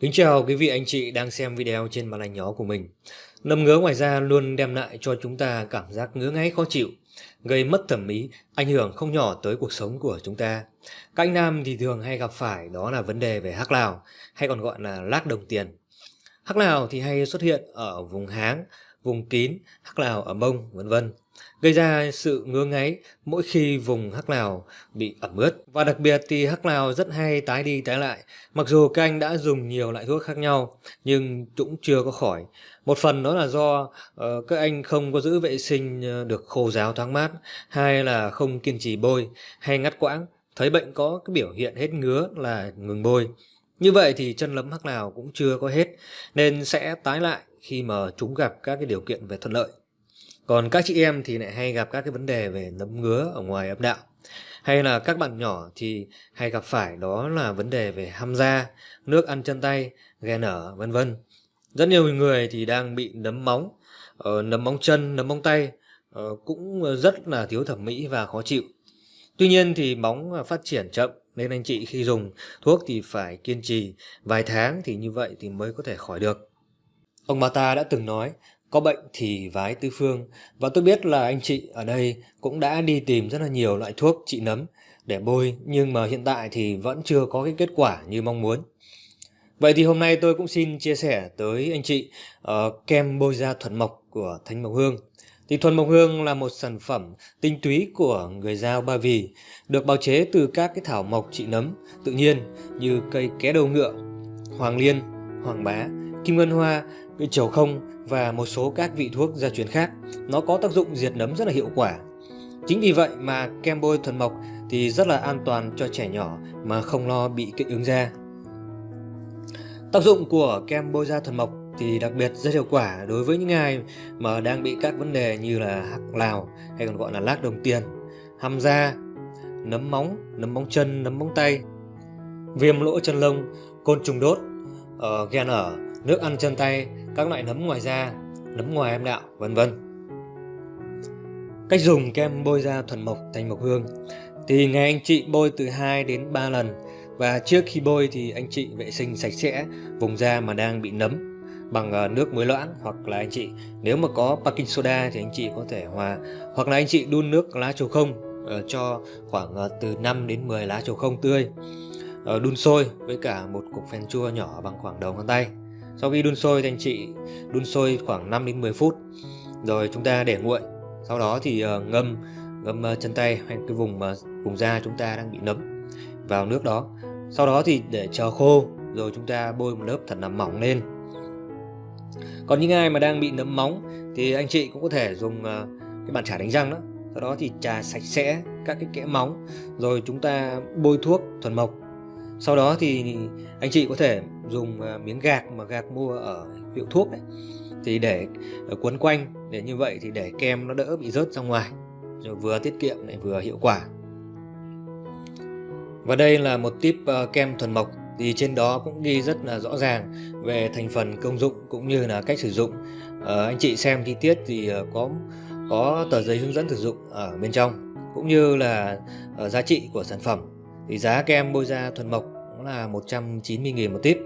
Kính chào quý vị anh chị đang xem video trên màn ảnh nhỏ của mình. Nấm ngứa ngoài da luôn đem lại cho chúng ta cảm giác ngứa ngáy khó chịu, gây mất thẩm mỹ, ảnh hưởng không nhỏ tới cuộc sống của chúng ta. Các anh nam thì thường hay gặp phải đó là vấn đề về hắc lào, hay còn gọi là lác đồng tiền. Hắc lào thì hay xuất hiện ở vùng háng, vùng kín, hắc lào ở mông, vân vân gây ra sự ngứa ngáy mỗi khi vùng hắc lào bị ẩm ướt. Và đặc biệt thì hắc lào rất hay tái đi tái lại. Mặc dù các anh đã dùng nhiều loại thuốc khác nhau nhưng cũng chưa có khỏi. Một phần đó là do uh, các anh không có giữ vệ sinh ờ, được khô ráo thoáng mát, hay là không kiên trì bôi hay ngắt quãng. Thấy bệnh có cái biểu hiện hết ngứa là ngừng bôi. Như vậy thì chân lấm hắc lào cũng chưa có hết nên sẽ tái lại khi mà chúng gặp các cái điều kiện về thuận lợi. Còn các chị em thì lại hay gặp các cái vấn đề về nấm ngứa ở ngoài âm đạo. Hay là các bạn nhỏ thì hay gặp phải đó là vấn đề về ham da, nước ăn chân tay, ghen nở vân vân. Rất nhiều người thì đang bị nấm móng, ờ, nấm móng chân, nấm móng tay ờ, cũng rất là thiếu thẩm mỹ và khó chịu. Tuy nhiên thì móng ờ, phát triển chậm nên anh chị khi dùng thuốc thì phải kiên trì vài tháng thì như vậy thì mới có thể khỏi được. Ông bà ta đã từng nói có bệnh thì vái tư phương và tôi biết là anh chị ở đây cũng đã đi tìm rất là nhiều loại thuốc trị nấm để bôi nhưng mà hiện tại thì vẫn chưa có cái kết quả như mong muốn. Vậy thì hôm nay tôi cũng xin chia sẻ tới anh chị uh, kem bôi da thuần mộc của Thanh Mộc Hương. Thì thuần mộc hương là một sản phẩm tinh túy của người Giao Ba Vì, được bào chế từ các cái thảo mộc trị nấm tự nhiên như cây ké đầu ngựa, hoàng liên, hoàng bá, kim ngân hoa, cái trầu không và một số các vị thuốc gia truyền khác. Nó có tác dụng diệt nấm rất là hiệu quả. Chính vì vậy mà kem bôi thuần mộc thì rất là an toàn cho trẻ nhỏ mà không lo bị kích ứng da. Tác dụng của kem bôi da thuần mộc thì đặc biệt rất hiệu quả đối với những ai mà đang bị các vấn đề như là hắc lào hay còn gọi là lác đồng tiền, hăm da, nấm móng, nấm móng chân, nấm móng tay, viêm lỗ chân lông, côn trùng đốt, uh, ghen ở, nước ăn chân tay, các loại nấm ngoài da, nấm ngoài âm đạo, vân vân. Cách dùng kem bôi da thuần mộc thành mộc hương. Thì ngày anh chị bôi từ 2 đến 3 lần. Và trước khi bôi thì anh chị vệ sinh sạch sẽ vùng da mà đang bị nấm bằng ờ, nước muối loãng hoặc là anh chị nếu mà có baking soda thì anh chị có thể hòa hoặc là anh chị đun nước lá trầu không uh, cho khoảng uh, từ 5 đến 10 lá trầu không tươi. Uh, đun sôi với cả một cục phèn chua nhỏ bằng khoảng đầu ngón tay sau khi đun sôi thì anh chị đun sôi khoảng 5 đến 10 phút. Rồi chúng ta để nguội. Sau đó thì ờ, ngâm ngâm ờ, chân tay hay cái vùng mà vùng da chúng ta đang bị nấm vào nước đó. Sau đó thì để chờ khô, rồi chúng ta bôi một lớp thật là mỏng lên. Còn những ai mà đang bị nấm móng thì anh chị cũng có thể dùng cái bàn chải đánh răng đó. Sau đó thì trà sạch sẽ các cái kẽ móng, rồi chúng ta bôi thuốc thuần mộc. Sau đó thì anh chị có thể dùng à, miếng gạc mà gạc mua ở hiệu thuốc đấy thì để ờ, quấn quanh để như vậy thì để kem nó đỡ bị rớt ra ngoài rồi vừa tiết kiệm lại vừa hiệu quả. Và đây là một tip ờ, kem thuần mộc thì trên đó cũng ghi rất là rõ ràng về thành phần công dụng cũng như là cách sử dụng. À, anh chị xem chi tiết thì có có tờ giấy hướng dẫn sử dụng ở bên trong cũng như là giá trị của sản phẩm. Thì giá kem bôi da thuần mộc cũng là 190.000 một tip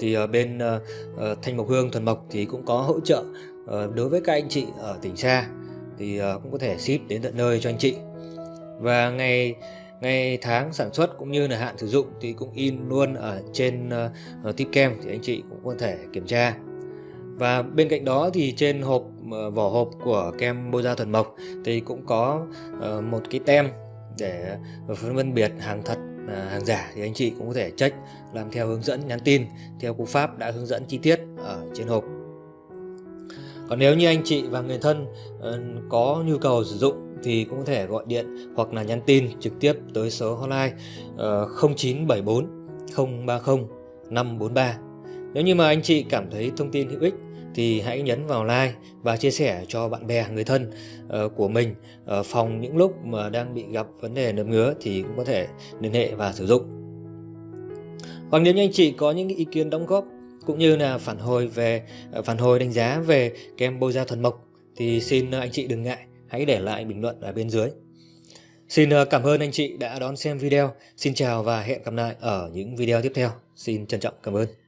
thì uh, bên uh, Thanh Mộc Hương Thuần Mộc thì cũng có hỗ trợ uh, đối với các anh chị ở tỉnh xa thì uh, cũng có thể ship đến tận nơi cho anh chị. Và ngày ngày tháng sản xuất cũng như là hạn sử dụng thì cũng in luôn ở trên uh, tip kem thì anh chị cũng có thể kiểm tra. Và bên cạnh đó thì trên hộp uh, vỏ hộp của kem bôi da thuần mộc thì cũng có uh, một cái tem để phân biệt hàng thật Ờ, hàng giả thì anh chị cũng có thể check, làm theo hướng dẫn, nhắn tin, theo cú pháp đã hướng dẫn chi tiết ở trên hộp. Còn nếu như anh chị và người thân ờ, có nhu cầu sử dụng thì cũng có thể gọi điện hoặc là nhắn tin trực tiếp tới số hotline 0974 030 543 nếu như mà anh chị cảm thấy thông tin hữu ích thì hãy nhấn vào like và chia sẻ cho bạn bè, người thân ờ, của mình ờ, phòng những lúc mà đang bị gặp vấn đề nấm ngứa thì cũng có thể liên hệ và sử dụng hoặc nếu như anh chị có những ý kiến đóng góp cũng như là phản hồi về ờ, phản hồi đánh giá về kem bôi da thuần mộc thì xin anh chị đừng ngại, hãy để lại bình luận ở bên dưới Xin cảm ơn anh chị đã đón xem video. Xin chào và hẹn gặp lại ở những video tiếp theo. Xin trân trọng cảm ơn.